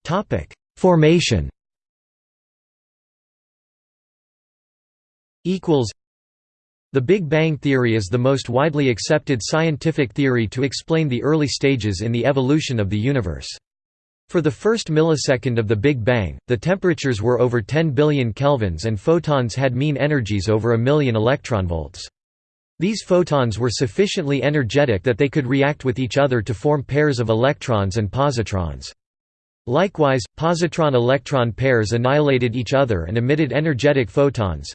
Topic: Formation equals the Big Bang theory is the most widely accepted scientific theory to explain the early stages in the evolution of the universe. For the first millisecond of the Big Bang, the temperatures were over 10 billion kelvins and photons had mean energies over a million electronvolts. These photons were sufficiently energetic that they could react with each other to form pairs of electrons and positrons. Likewise, positron-electron pairs annihilated each other and emitted energetic photons,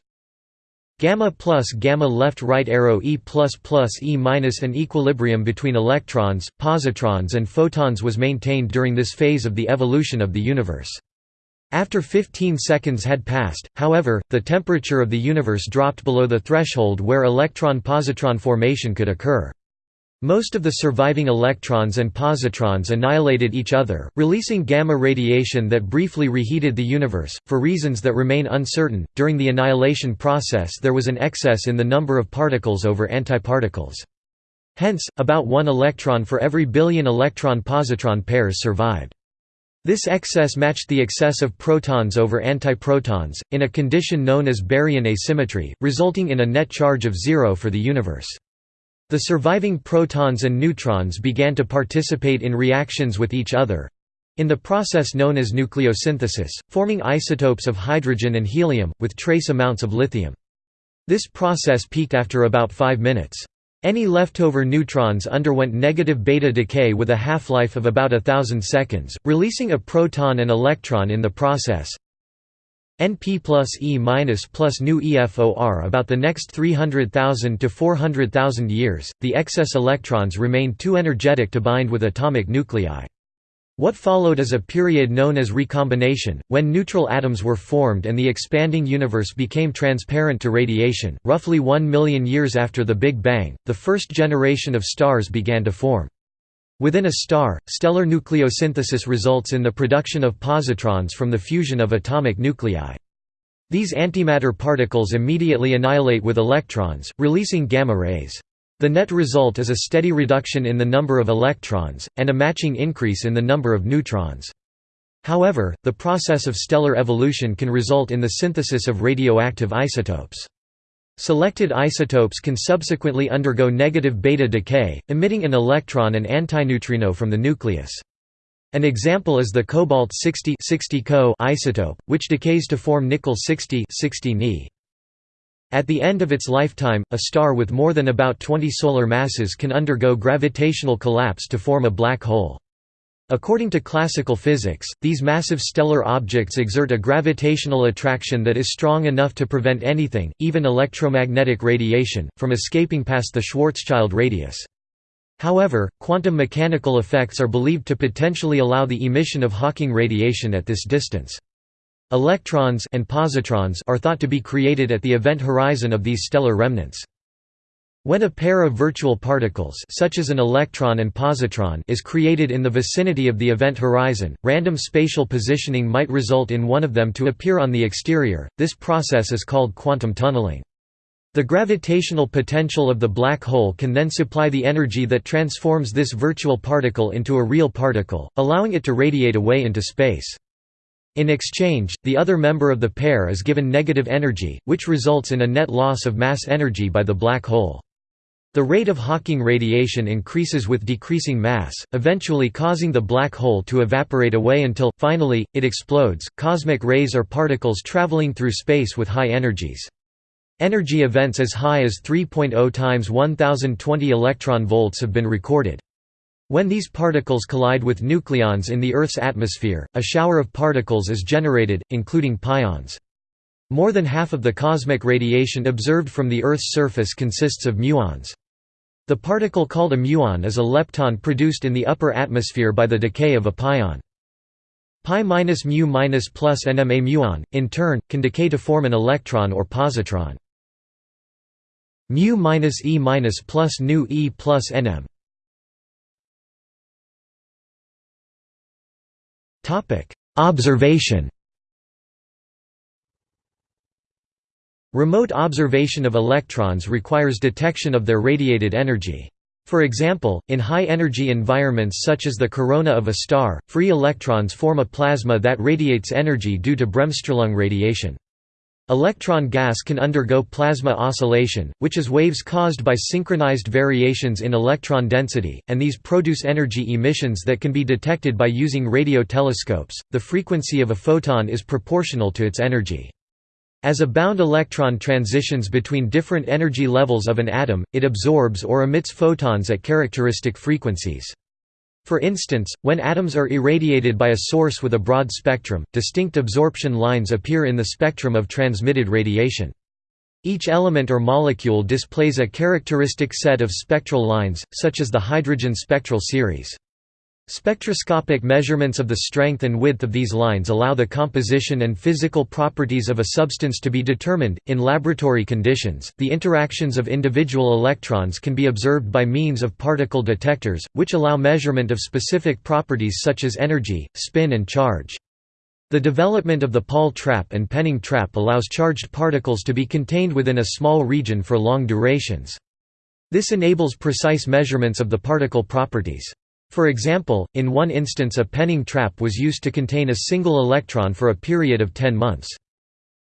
Gamma plus gamma left right arrow E plus plus E minus an equilibrium between electrons, positrons and photons was maintained during this phase of the evolution of the universe. After 15 seconds had passed, however, the temperature of the universe dropped below the threshold where electron-positron formation could occur. Most of the surviving electrons and positrons annihilated each other, releasing gamma radiation that briefly reheated the universe. For reasons that remain uncertain, during the annihilation process there was an excess in the number of particles over antiparticles. Hence, about one electron for every billion electron-positron pairs survived. This excess matched the excess of protons over antiprotons, in a condition known as baryon asymmetry, resulting in a net charge of zero for the universe. The surviving protons and neutrons began to participate in reactions with each other in the process known as nucleosynthesis, forming isotopes of hydrogen and helium, with trace amounts of lithium. This process peaked after about 5 minutes. Any leftover neutrons underwent negative beta decay with a half-life of about a thousand seconds, releasing a proton and electron in the process. NP plus E minus plus nu EFOR about the next 300,000 to 400,000 years, the excess electrons remained too energetic to bind with atomic nuclei. What followed is a period known as recombination, when neutral atoms were formed and the expanding universe became transparent to radiation. Roughly 1 million years after the Big Bang, the first generation of stars began to form. Within a star, stellar nucleosynthesis results in the production of positrons from the fusion of atomic nuclei. These antimatter particles immediately annihilate with electrons, releasing gamma rays. The net result is a steady reduction in the number of electrons, and a matching increase in the number of neutrons. However, the process of stellar evolution can result in the synthesis of radioactive isotopes. Selected isotopes can subsequently undergo negative beta decay, emitting an electron and antineutrino from the nucleus. An example is the cobalt-60 isotope, which decays to form nickel-60 Ni. At the end of its lifetime, a star with more than about 20 solar masses can undergo gravitational collapse to form a black hole. According to classical physics, these massive stellar objects exert a gravitational attraction that is strong enough to prevent anything, even electromagnetic radiation, from escaping past the Schwarzschild radius. However, quantum mechanical effects are believed to potentially allow the emission of Hawking radiation at this distance. Electrons and positrons are thought to be created at the event horizon of these stellar remnants. When a pair of virtual particles such as an electron and positron is created in the vicinity of the event horizon, random spatial positioning might result in one of them to appear on the exterior, this process is called quantum tunneling. The gravitational potential of the black hole can then supply the energy that transforms this virtual particle into a real particle, allowing it to radiate away into space. In exchange, the other member of the pair is given negative energy, which results in a net loss of mass energy by the black hole. The rate of Hawking radiation increases with decreasing mass, eventually causing the black hole to evaporate away until, finally, it explodes. Cosmic rays are particles traveling through space with high energies. Energy events as high as 3.0 times 1020 electron volts have been recorded. When these particles collide with nucleons in the Earth's atmosphere, a shower of particles is generated, including pions. More than half of the cosmic radiation observed from the Earth's surface consists of muons. The particle called a muon is a lepton produced in the upper atmosphere by the decay of a pion. Pi minus mu minus plus nm a muon, in turn, can decay to form an electron or positron. Mu minus e minus plus nu e plus nm. Observation Remote observation of electrons requires detection of their radiated energy. For example, in high-energy environments such as the corona of a star, free electrons form a plasma that radiates energy due to Bremsstrahlung radiation. Electron gas can undergo plasma oscillation, which is waves caused by synchronized variations in electron density, and these produce energy emissions that can be detected by using radio telescopes. The frequency of a photon is proportional to its energy. As a bound electron transitions between different energy levels of an atom, it absorbs or emits photons at characteristic frequencies. For instance, when atoms are irradiated by a source with a broad spectrum, distinct absorption lines appear in the spectrum of transmitted radiation. Each element or molecule displays a characteristic set of spectral lines, such as the hydrogen spectral series. Spectroscopic measurements of the strength and width of these lines allow the composition and physical properties of a substance to be determined. In laboratory conditions, the interactions of individual electrons can be observed by means of particle detectors, which allow measurement of specific properties such as energy, spin, and charge. The development of the Paul trap and Penning trap allows charged particles to be contained within a small region for long durations. This enables precise measurements of the particle properties. For example, in one instance a Penning trap was used to contain a single electron for a period of 10 months.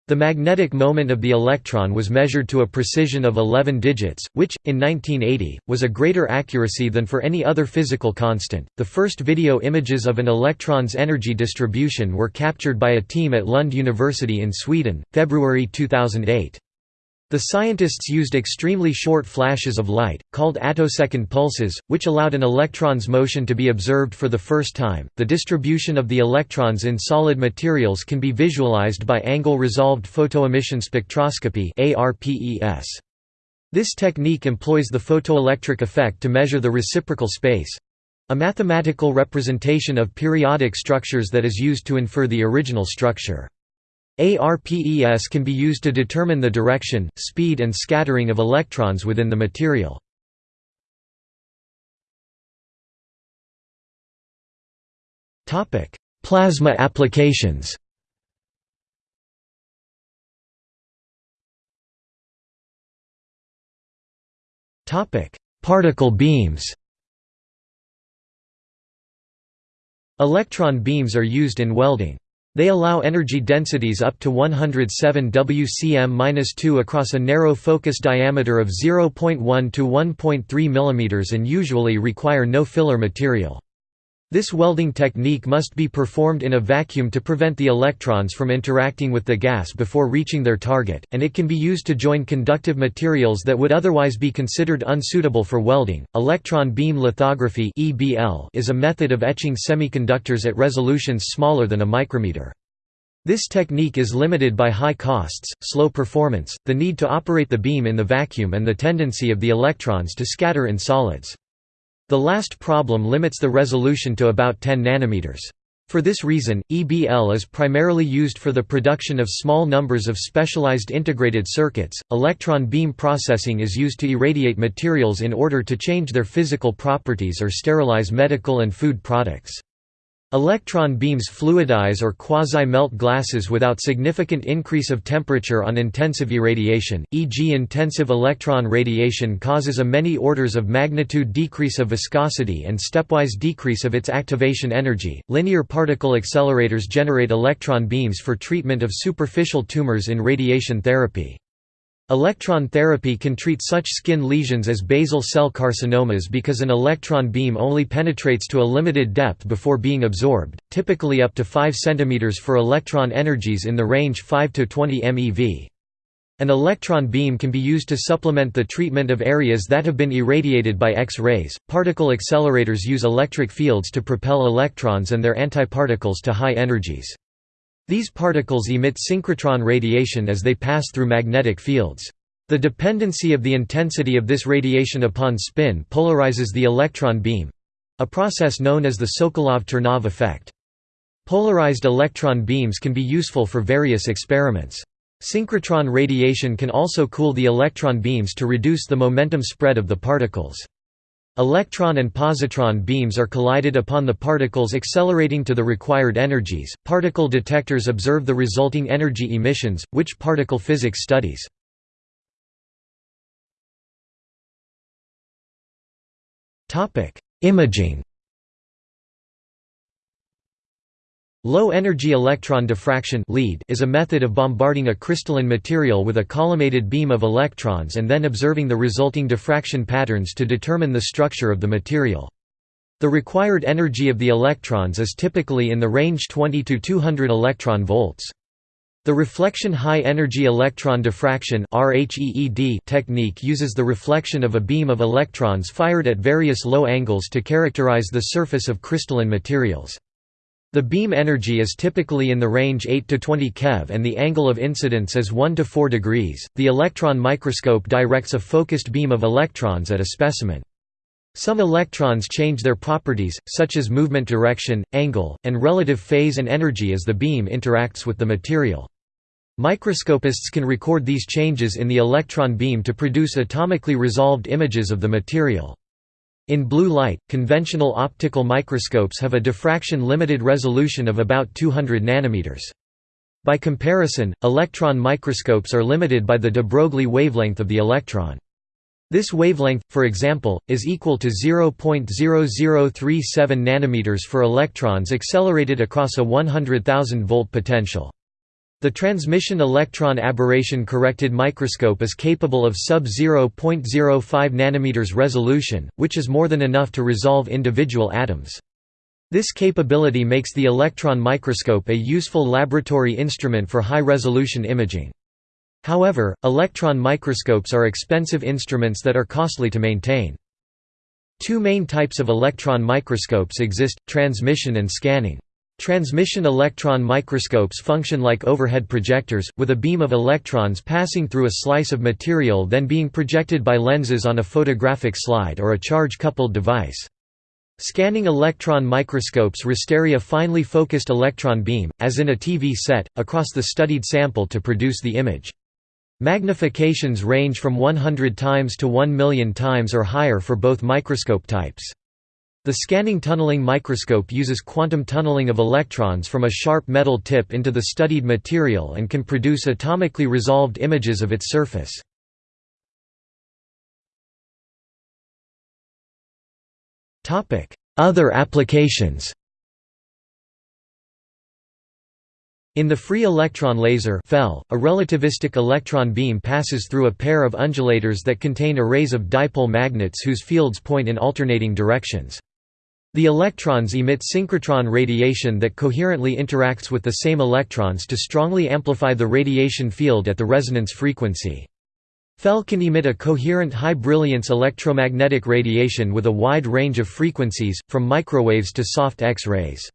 The magnetic moment of the electron was measured to a precision of 11 digits, which, in 1980, was a greater accuracy than for any other physical constant. The first video images of an electron's energy distribution were captured by a team at Lund University in Sweden, February 2008. The scientists used extremely short flashes of light, called attosecond pulses, which allowed an electron's motion to be observed for the first time. The distribution of the electrons in solid materials can be visualized by angle resolved photoemission spectroscopy. This technique employs the photoelectric effect to measure the reciprocal space a mathematical representation of periodic structures that is used to infer the original structure. ARPES can be used to determine the direction, speed and scattering of electrons within the material. Plasma applications Particle beams Electron beams are used in welding. They allow energy densities up to 107 wcm-2 across a narrow focus diameter of 0.1 to 1.3 mm and usually require no filler material. This welding technique must be performed in a vacuum to prevent the electrons from interacting with the gas before reaching their target, and it can be used to join conductive materials that would otherwise be considered unsuitable for welding. Electron beam lithography (EBL) is a method of etching semiconductors at resolutions smaller than a micrometer. This technique is limited by high costs, slow performance, the need to operate the beam in the vacuum and the tendency of the electrons to scatter in solids. The last problem limits the resolution to about 10 nanometers. For this reason, EBL is primarily used for the production of small numbers of specialized integrated circuits. Electron beam processing is used to irradiate materials in order to change their physical properties or sterilize medical and food products. Electron beams fluidize or quasi-melt glasses without significant increase of temperature on intensive irradiation, e.g. intensive electron radiation causes a many orders of magnitude decrease of viscosity and stepwise decrease of its activation energy. Linear particle accelerators generate electron beams for treatment of superficial tumors in radiation therapy. Electron therapy can treat such skin lesions as basal cell carcinomas because an electron beam only penetrates to a limited depth before being absorbed, typically up to 5 cm for electron energies in the range 5 to 20 MeV. An electron beam can be used to supplement the treatment of areas that have been irradiated by X-rays. Particle accelerators use electric fields to propel electrons and their antiparticles to high energies. These particles emit synchrotron radiation as they pass through magnetic fields. The dependency of the intensity of this radiation upon spin polarizes the electron beam—a process known as the Sokolov-Ternov effect. Polarized electron beams can be useful for various experiments. Synchrotron radiation can also cool the electron beams to reduce the momentum spread of the particles. Electron and positron beams are collided upon the particles accelerating to the required energies. Particle detectors observe the resulting energy emissions, which particle physics studies. Topic: Imaging Low-energy electron diffraction is a method of bombarding a crystalline material with a collimated beam of electrons and then observing the resulting diffraction patterns to determine the structure of the material. The required energy of the electrons is typically in the range 20 to 200 electron volts. The reflection high-energy electron diffraction technique uses the reflection of a beam of electrons fired at various low angles to characterize the surface of crystalline materials. The beam energy is typically in the range 8 to 20 keV and the angle of incidence is 1 to 4 degrees. The electron microscope directs a focused beam of electrons at a specimen. Some electrons change their properties, such as movement direction, angle, and relative phase and energy as the beam interacts with the material. Microscopists can record these changes in the electron beam to produce atomically resolved images of the material. In blue light, conventional optical microscopes have a diffraction-limited resolution of about 200 nanometers. By comparison, electron microscopes are limited by the de Broglie wavelength of the electron. This wavelength, for example, is equal to 0.0037 nanometers for electrons accelerated across a 100,000 volt potential. The transmission electron aberration corrected microscope is capable of sub-0.05 nm resolution, which is more than enough to resolve individual atoms. This capability makes the electron microscope a useful laboratory instrument for high-resolution imaging. However, electron microscopes are expensive instruments that are costly to maintain. Two main types of electron microscopes exist, transmission and scanning. Transmission electron microscopes function like overhead projectors, with a beam of electrons passing through a slice of material then being projected by lenses on a photographic slide or a charge-coupled device. Scanning electron microscopes rastery a finely focused electron beam, as in a TV set, across the studied sample to produce the image. Magnifications range from 100 times to 1 million times or higher for both microscope types. The scanning tunneling microscope uses quantum tunneling of electrons from a sharp metal tip into the studied material and can produce atomically resolved images of its surface. Other applications In the free electron laser a relativistic electron beam passes through a pair of undulators that contain arrays of dipole magnets whose fields point in alternating directions. The electrons emit synchrotron radiation that coherently interacts with the same electrons to strongly amplify the radiation field at the resonance frequency. FEL can emit a coherent high-brilliance electromagnetic radiation with a wide range of frequencies, from microwaves to soft X-rays.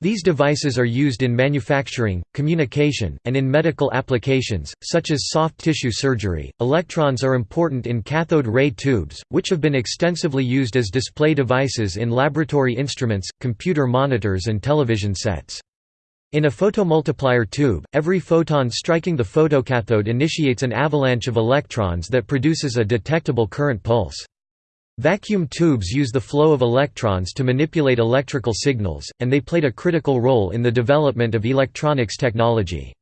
These devices are used in manufacturing, communication, and in medical applications, such as soft tissue surgery. Electrons are important in cathode ray tubes, which have been extensively used as display devices in laboratory instruments, computer monitors, and television sets. In a photomultiplier tube, every photon striking the photocathode initiates an avalanche of electrons that produces a detectable current pulse. Vacuum tubes use the flow of electrons to manipulate electrical signals, and they played a critical role in the development of electronics technology.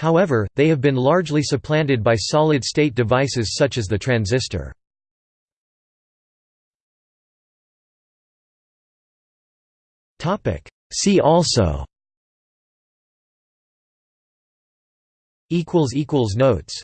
However, they have been largely supplanted by solid-state devices such as the transistor. See also Notes